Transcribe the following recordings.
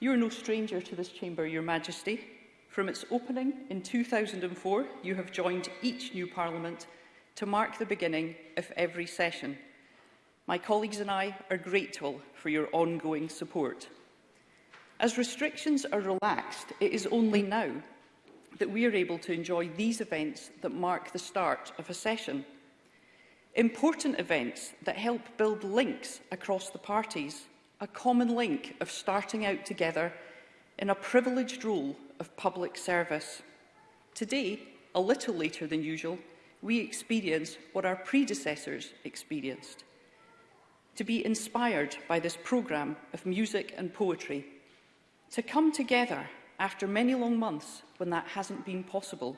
You are no stranger to this chamber, Your Majesty. From its opening in 2004, you have joined each new Parliament to mark the beginning of every session. My colleagues and I are grateful for your ongoing support. As restrictions are relaxed, it is only now that we are able to enjoy these events that mark the start of a session. Important events that help build links across the parties, a common link of starting out together in a privileged role of public service. Today, a little later than usual, we experience what our predecessors experienced. To be inspired by this programme of music and poetry, to come together after many long months when that hasn't been possible.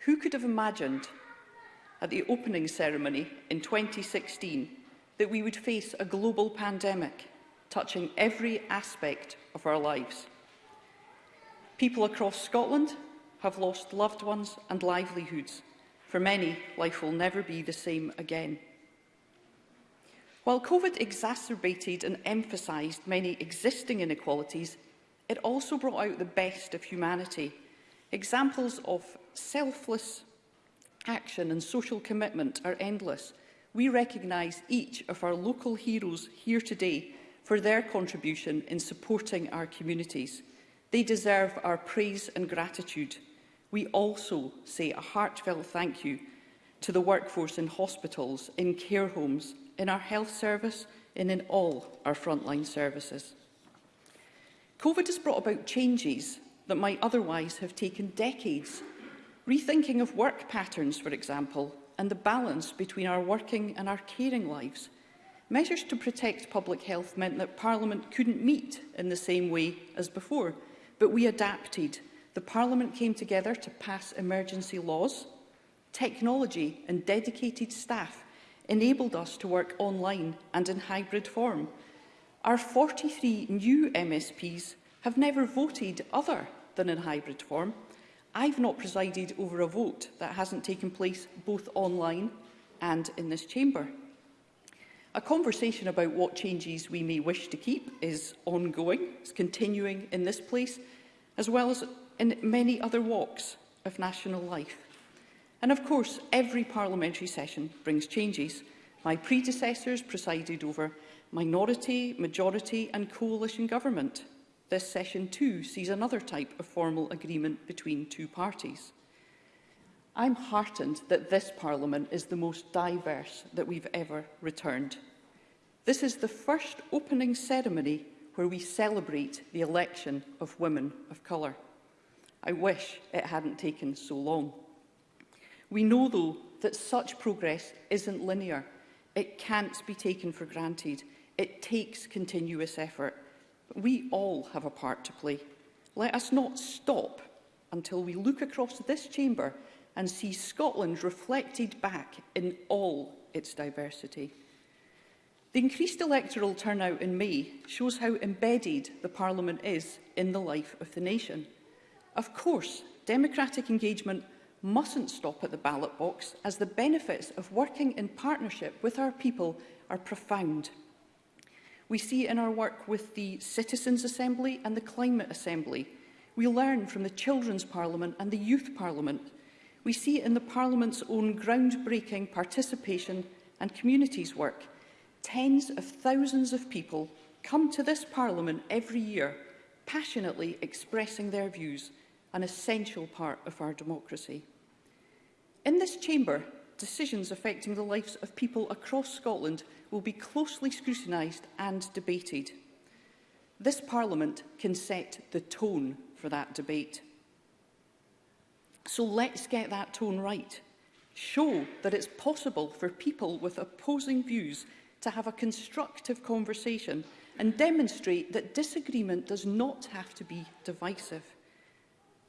Who could have imagined at the opening ceremony in 2016 that we would face a global pandemic touching every aspect of our lives? People across Scotland have lost loved ones and livelihoods. For many, life will never be the same again. While COVID exacerbated and emphasised many existing inequalities, it also brought out the best of humanity. Examples of selfless action and social commitment are endless. We recognise each of our local heroes here today for their contribution in supporting our communities. They deserve our praise and gratitude. We also say a heartfelt thank you to the workforce in hospitals, in care homes, in our health service and in all our frontline services. COVID has brought about changes that might otherwise have taken decades. Rethinking of work patterns, for example, and the balance between our working and our caring lives. Measures to protect public health meant that Parliament couldn't meet in the same way as before but we adapted. The Parliament came together to pass emergency laws. Technology and dedicated staff enabled us to work online and in hybrid form. Our 43 new MSPs have never voted other than in hybrid form. I've not presided over a vote that hasn't taken place both online and in this chamber. A conversation about what changes we may wish to keep is ongoing, it's continuing in this place, as well as in many other walks of national life. And of course, every parliamentary session brings changes. My predecessors presided over minority, majority and coalition government. This session too sees another type of formal agreement between two parties. I'm heartened that this Parliament is the most diverse that we've ever returned. This is the first opening ceremony where we celebrate the election of women of colour. I wish it hadn't taken so long. We know, though, that such progress isn't linear. It can't be taken for granted. It takes continuous effort. But we all have a part to play. Let us not stop until we look across this chamber and see Scotland reflected back in all its diversity. The increased electoral turnout in May shows how embedded the Parliament is in the life of the nation. Of course, democratic engagement mustn't stop at the ballot box as the benefits of working in partnership with our people are profound. We see in our work with the Citizens Assembly and the Climate Assembly. We learn from the Children's Parliament and the Youth Parliament we see in the Parliament's own groundbreaking participation and communities work, tens of thousands of people come to this Parliament every year, passionately expressing their views, an essential part of our democracy. In this chamber, decisions affecting the lives of people across Scotland will be closely scrutinised and debated. This Parliament can set the tone for that debate. So let's get that tone right. Show that it's possible for people with opposing views to have a constructive conversation and demonstrate that disagreement does not have to be divisive.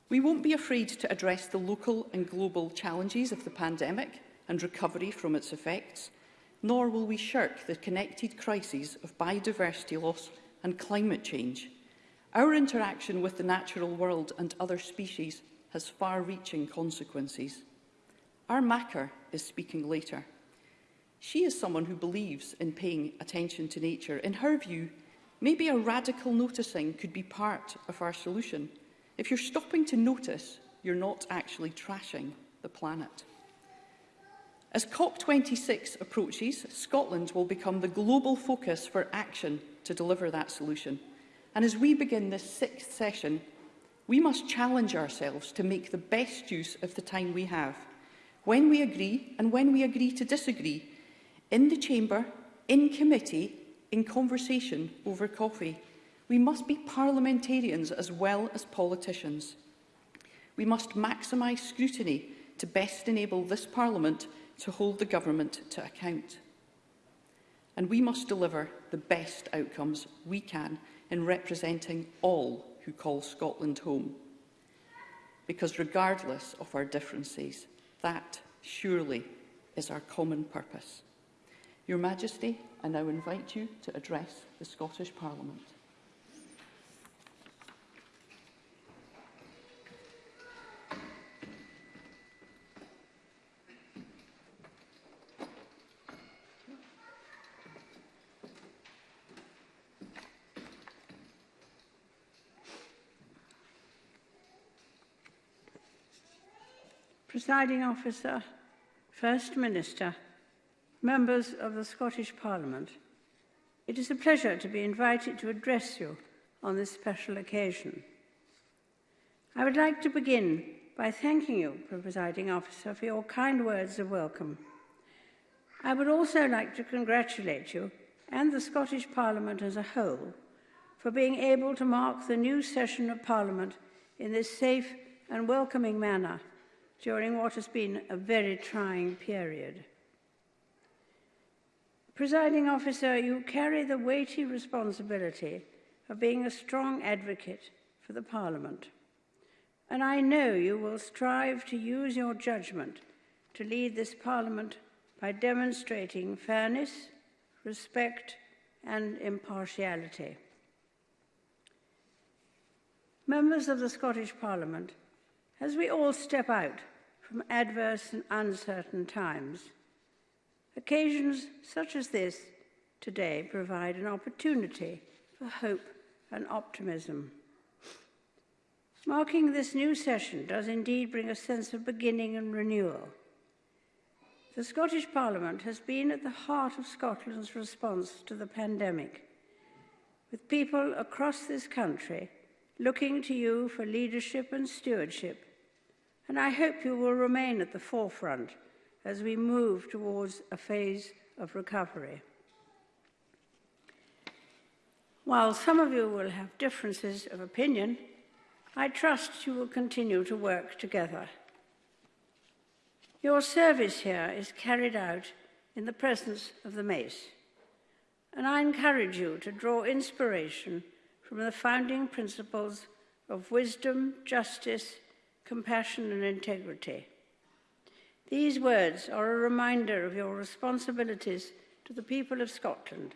We won't be afraid to address the local and global challenges of the pandemic and recovery from its effects, nor will we shirk the connected crises of biodiversity loss and climate change. Our interaction with the natural world and other species has far-reaching consequences. Our Macker is speaking later. She is someone who believes in paying attention to nature. In her view, maybe a radical noticing could be part of our solution. If you're stopping to notice, you're not actually trashing the planet. As COP26 approaches, Scotland will become the global focus for action to deliver that solution. And as we begin this sixth session, we must challenge ourselves to make the best use of the time we have, when we agree and when we agree to disagree, in the chamber, in committee, in conversation over coffee. We must be parliamentarians as well as politicians. We must maximise scrutiny to best enable this Parliament to hold the government to account. And we must deliver the best outcomes we can in representing all who call Scotland home. Because regardless of our differences, that surely is our common purpose. Your Majesty, I now invite you to address the Scottish Parliament. presiding officer, First Minister, members of the Scottish Parliament, it is a pleasure to be invited to address you on this special occasion. I would like to begin by thanking you, presiding officer, for your kind words of welcome. I would also like to congratulate you and the Scottish Parliament as a whole for being able to mark the new session of Parliament in this safe and welcoming manner during what has been a very trying period. Presiding officer, you carry the weighty responsibility of being a strong advocate for the Parliament. And I know you will strive to use your judgment to lead this Parliament by demonstrating fairness, respect and impartiality. Members of the Scottish Parliament As we all step out from adverse and uncertain times, occasions such as this today provide an opportunity for hope and optimism. Marking this new session does indeed bring a sense of beginning and renewal. The Scottish Parliament has been at the heart of Scotland's response to the pandemic, with people across this country looking to you for leadership and stewardship and I hope you will remain at the forefront as we move towards a phase of recovery. While some of you will have differences of opinion, I trust you will continue to work together. Your service here is carried out in the presence of the mace, and I encourage you to draw inspiration from the founding principles of wisdom, justice, compassion and integrity. These words are a reminder of your responsibilities to the people of Scotland,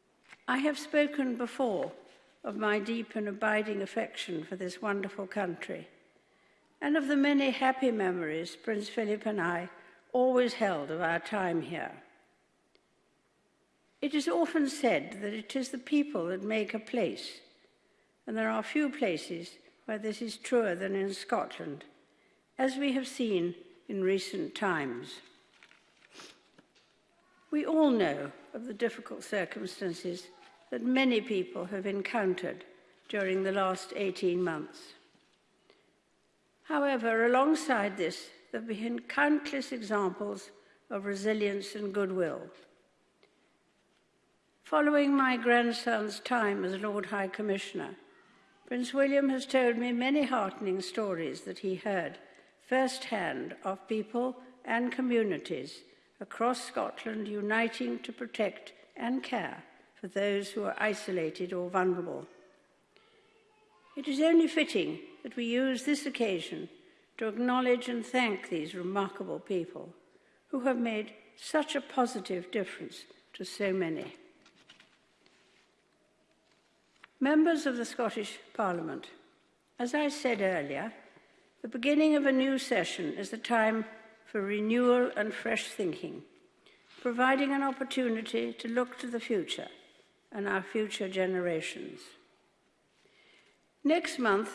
I have spoken before of my deep and abiding affection for this wonderful country and of the many happy memories Prince Philip and I always held of our time here. It is often said that it is the people that make a place, and there are few places where this is truer than in Scotland, as we have seen in recent times. We all know of the difficult circumstances that many people have encountered during the last 18 months. However, alongside this, there have been countless examples of resilience and goodwill. Following my grandson's time as Lord High Commissioner, Prince William has told me many heartening stories that he heard firsthand of people and communities across Scotland uniting to protect and care for those who are isolated or vulnerable. It is only fitting that we use this occasion to acknowledge and thank these remarkable people who have made such a positive difference to so many. Members of the Scottish Parliament, as I said earlier, The beginning of a new session is the time for renewal and fresh thinking, providing an opportunity to look to the future and our future generations. Next month,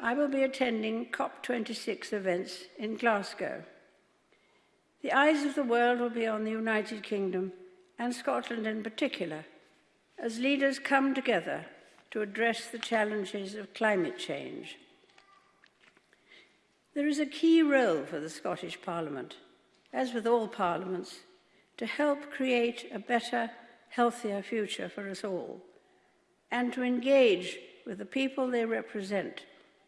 I will be attending COP26 events in Glasgow. The eyes of the world will be on the United Kingdom and Scotland in particular, as leaders come together to address the challenges of climate change. There is a key role for the Scottish Parliament, as with all parliaments, to help create a better, healthier future for us all, and to engage with the people they represent,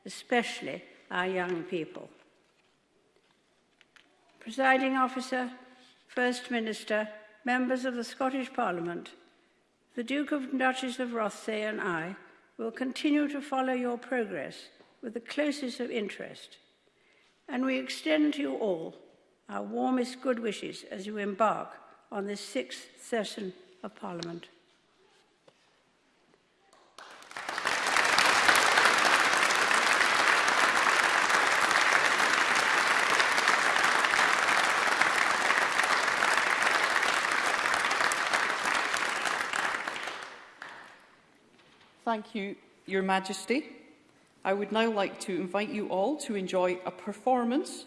especially our young people. Presiding Officer, First Minister, members of the Scottish Parliament, the Duke and Duchess of Rothsay and I will continue to follow your progress with the closest of interest and we extend to you all our warmest good wishes as you embark on this sixth session of Parliament. Thank you, Your Majesty. I would now like to invite you all to enjoy a performance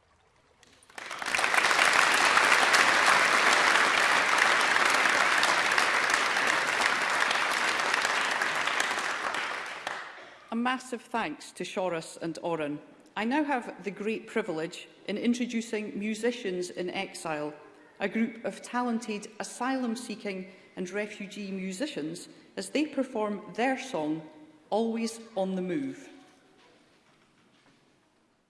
massive thanks to Shoris and Oren. I now have the great privilege in introducing Musicians in Exile, a group of talented asylum-seeking and refugee musicians as they perform their song, Always on the Move.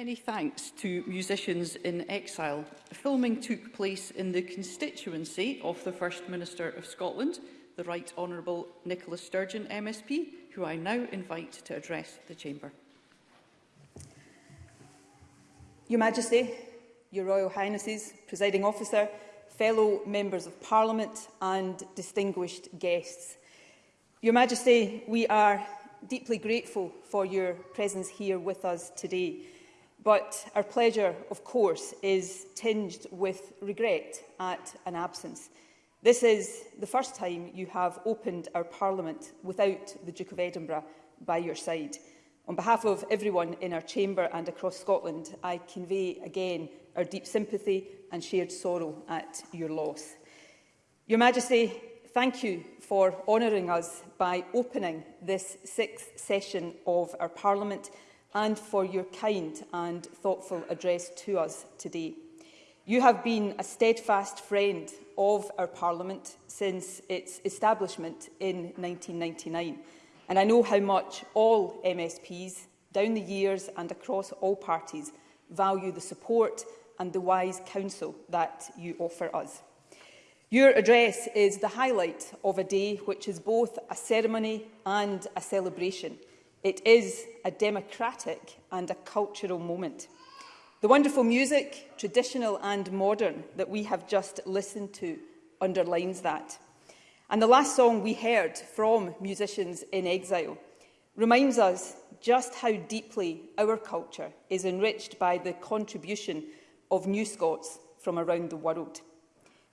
many thanks to musicians in exile. Filming took place in the constituency of the First Minister of Scotland, the Right Honourable Nicola Sturgeon MSP, who I now invite to address the Chamber. Your Majesty, Your Royal Highnesses, Presiding Officer, fellow Members of Parliament and distinguished guests. Your Majesty, we are deeply grateful for your presence here with us today. But our pleasure, of course, is tinged with regret at an absence. This is the first time you have opened our Parliament without the Duke of Edinburgh by your side. On behalf of everyone in our chamber and across Scotland, I convey again our deep sympathy and shared sorrow at your loss. Your Majesty, thank you for honouring us by opening this sixth session of our Parliament and for your kind and thoughtful address to us today. You have been a steadfast friend of our Parliament since its establishment in 1999, and I know how much all MSPs, down the years and across all parties, value the support and the wise counsel that you offer us. Your address is the highlight of a day which is both a ceremony and a celebration – It is a democratic and a cultural moment. The wonderful music, traditional and modern, that we have just listened to underlines that. And the last song we heard from musicians in exile reminds us just how deeply our culture is enriched by the contribution of new Scots from around the world.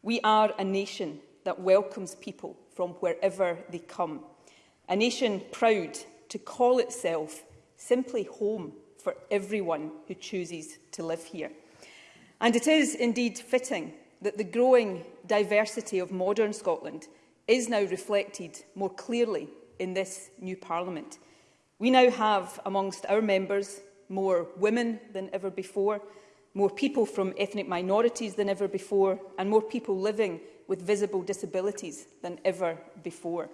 We are a nation that welcomes people from wherever they come, a nation proud to call itself simply home for everyone who chooses to live here. And it is indeed fitting that the growing diversity of modern Scotland is now reflected more clearly in this new Parliament. We now have amongst our members more women than ever before, more people from ethnic minorities than ever before, and more people living with visible disabilities than ever before.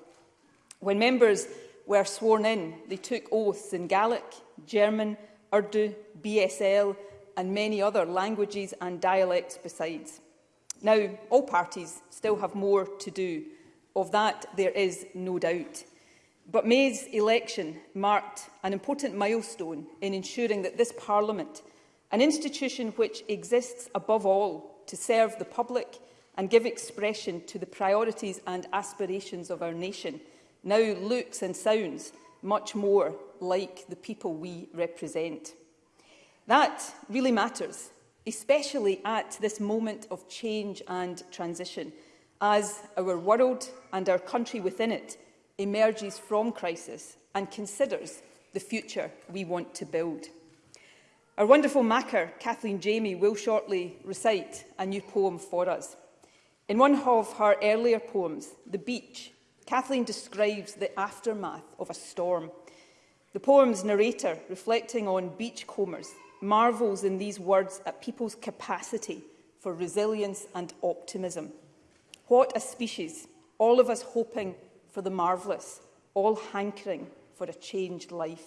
When members were sworn in. They took oaths in Gaelic, German, Urdu, BSL and many other languages and dialects besides. Now, all parties still have more to do. Of that, there is no doubt. But May's election marked an important milestone in ensuring that this Parliament, an institution which exists above all to serve the public and give expression to the priorities and aspirations of our nation, now looks and sounds much more like the people we represent. That really matters, especially at this moment of change and transition, as our world and our country within it emerges from crisis and considers the future we want to build. Our wonderful macker, Kathleen Jamie, will shortly recite a new poem for us. In one of her earlier poems, The Beach Kathleen describes the aftermath of a storm. The poem's narrator, reflecting on beachcombers, marvels in these words at people's capacity for resilience and optimism. What a species, all of us hoping for the marvellous, all hankering for a changed life.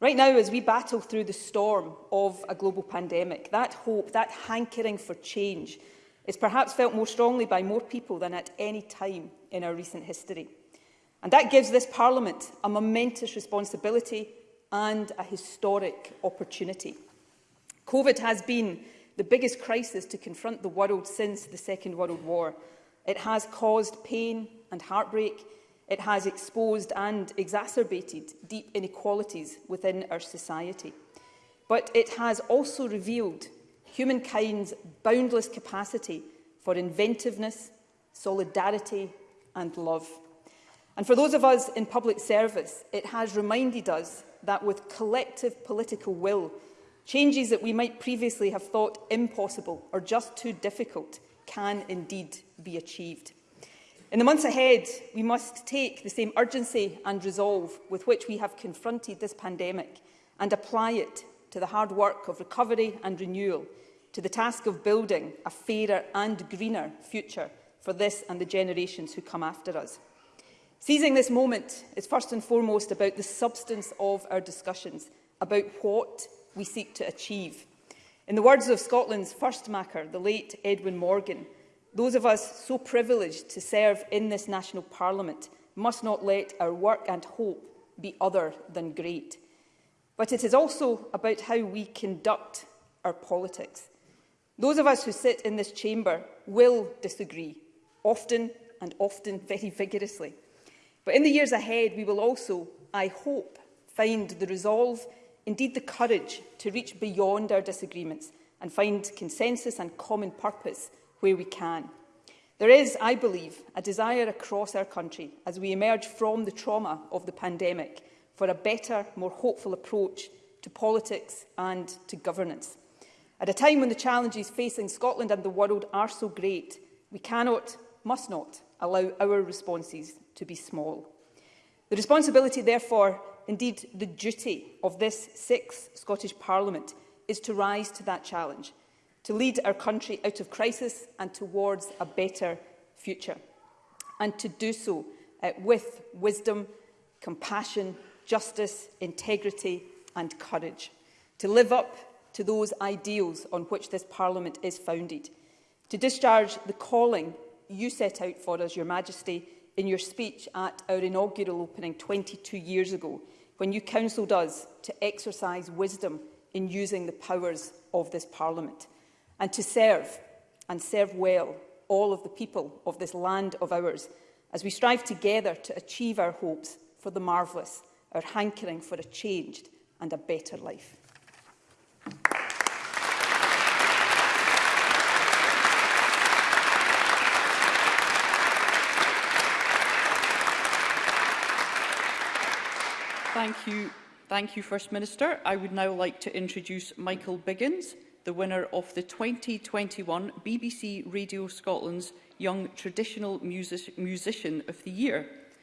Right now, as we battle through the storm of a global pandemic, that hope, that hankering for change, is perhaps felt more strongly by more people than at any time in our recent history. And that gives this Parliament a momentous responsibility and a historic opportunity. COVID has been the biggest crisis to confront the world since the Second World War. It has caused pain and heartbreak. It has exposed and exacerbated deep inequalities within our society. But it has also revealed humankind's boundless capacity for inventiveness, solidarity and love. And for those of us in public service, it has reminded us that with collective political will, changes that we might previously have thought impossible or just too difficult can indeed be achieved. In the months ahead, we must take the same urgency and resolve with which we have confronted this pandemic and apply it to the hard work of recovery and renewal, to the task of building a fairer and greener future for this and the generations who come after us. Seizing this moment is first and foremost about the substance of our discussions, about what we seek to achieve. In the words of Scotland's first macker, the late Edwin Morgan, those of us so privileged to serve in this national parliament must not let our work and hope be other than great but it is also about how we conduct our politics. Those of us who sit in this chamber will disagree, often and often very vigorously. But in the years ahead, we will also, I hope, find the resolve, indeed the courage, to reach beyond our disagreements and find consensus and common purpose where we can. There is, I believe, a desire across our country as we emerge from the trauma of the pandemic for a better, more hopeful approach to politics and to governance. At a time when the challenges facing Scotland and the world are so great, we cannot, must not, allow our responses to be small. The responsibility, therefore, indeed the duty of this sixth Scottish Parliament is to rise to that challenge, to lead our country out of crisis and towards a better future, and to do so uh, with wisdom, compassion justice, integrity and courage, to live up to those ideals on which this Parliament is founded, to discharge the calling you set out for us, Your Majesty, in your speech at our inaugural opening 22 years ago, when you counselled us to exercise wisdom in using the powers of this Parliament, and to serve, and serve well, all of the people of this land of ours, as we strive together to achieve our hopes for the marvellous our hankering for a changed and a better life. Thank you. Thank you, First Minister. I would now like to introduce Michael Biggins, the winner of the 2021 BBC Radio Scotland's Young Traditional Music Musician of the Year.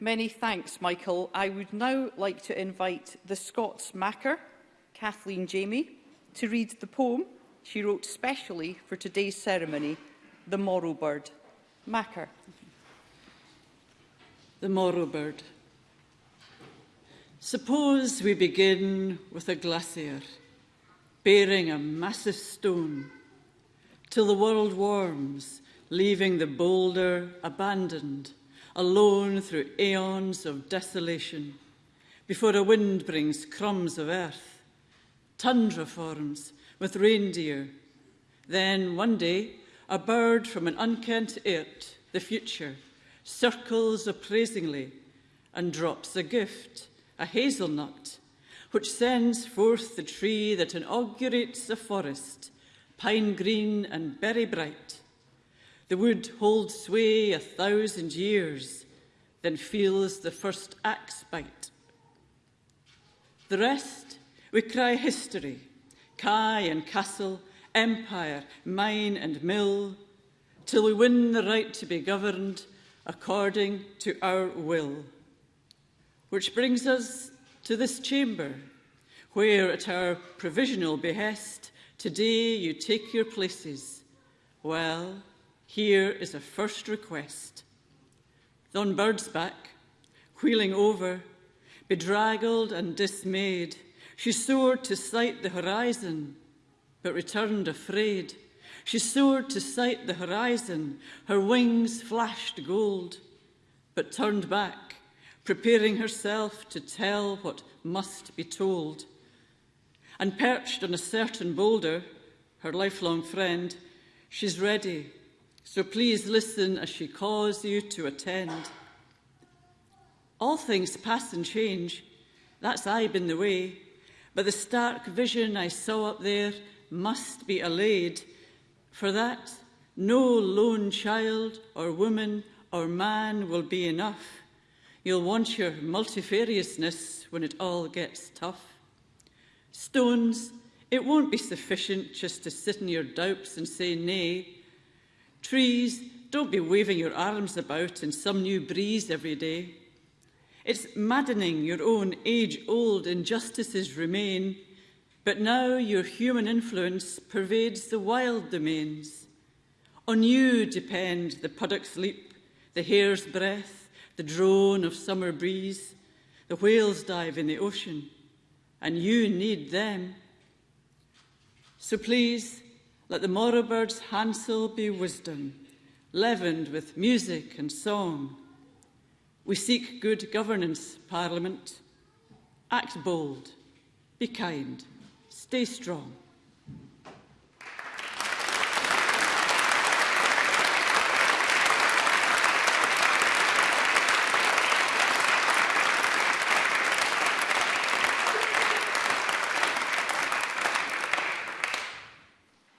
Many thanks, Michael. I would now like to invite the Scots Macker, Kathleen Jamie, to read the poem she wrote specially for today's ceremony, The Morrow Bird. Macker. The Morrow Bird. Suppose we begin with a glacier bearing a massive stone till the world warms, leaving the boulder abandoned alone through aeons of desolation, before a wind brings crumbs of earth, tundra forms with reindeer. Then one day, a bird from an unkent eirt, the future, circles appraisingly and drops a gift, a hazelnut, which sends forth the tree that inaugurates a forest, pine green and berry bright, the wood holds sway a thousand years, then feels the first axe bite. The rest, we cry history, Kai and castle, empire, mine and mill, till we win the right to be governed according to our will. Which brings us to this chamber, where at our provisional behest, today you take your places. Well, here is a first request. Then Bird's back, wheeling over, bedraggled and dismayed, she soared to sight the horizon, but returned afraid. She soared to sight the horizon, her wings flashed gold, but turned back, preparing herself to tell what must be told. And perched on a certain boulder, her lifelong friend, she's ready so please listen as she calls you to attend. All things pass and change. That's I been the way. But the stark vision I saw up there must be allayed. For that, no lone child or woman or man will be enough. You'll want your multifariousness when it all gets tough. Stones, it won't be sufficient just to sit in your doubts and say nay trees, don't be waving your arms about in some new breeze every day. It's maddening your own age-old injustices remain, but now your human influence pervades the wild domains. On you depend the puddock's leap, the hare's breath, the drone of summer breeze, the whales dive in the ocean, and you need them. So please, Let the bird's handsel be wisdom, leavened with music and song. We seek good governance, Parliament. Act bold, be kind, stay strong.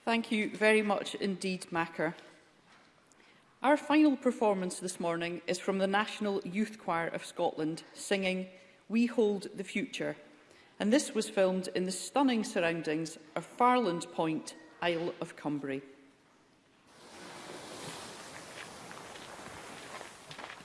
Thank you very much indeed, Macker. Our final performance this morning is from the National Youth Choir of Scotland singing We Hold the Future, and this was filmed in the stunning surroundings of Farland Point, Isle of Cumbria.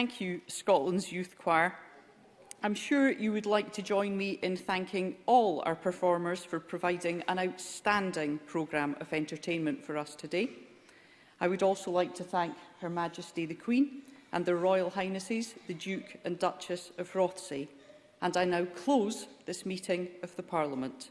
thank you, Scotland's Youth Choir. I'm sure you would like to join me in thanking all our performers for providing an outstanding programme of entertainment for us today. I would also like to thank Her Majesty the Queen and their Royal Highnesses, the Duke and Duchess of Rothsay. And I now close this meeting of the Parliament.